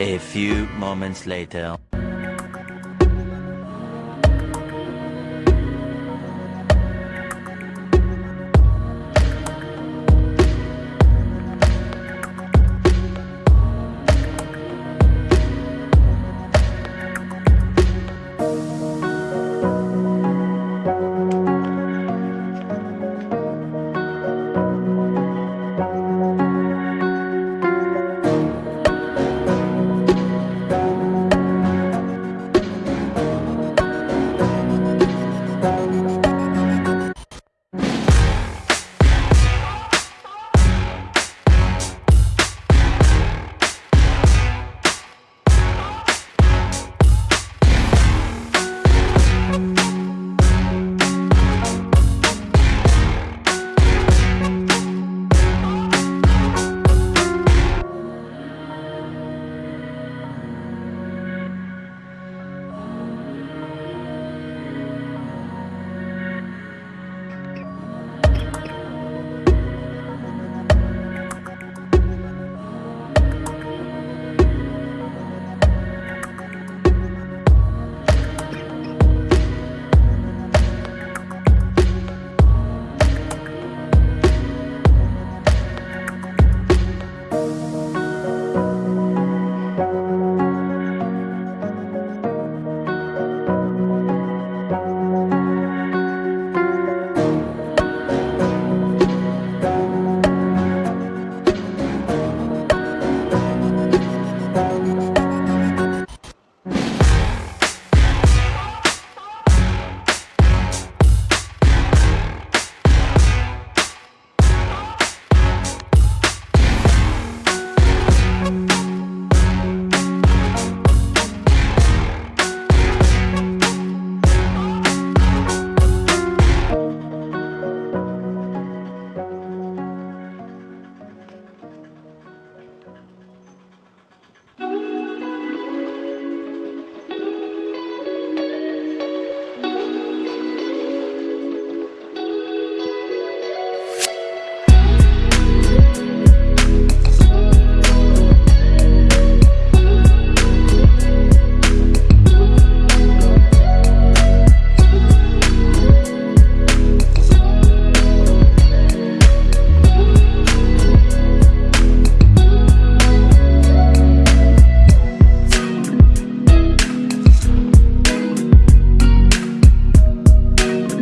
A few moments later.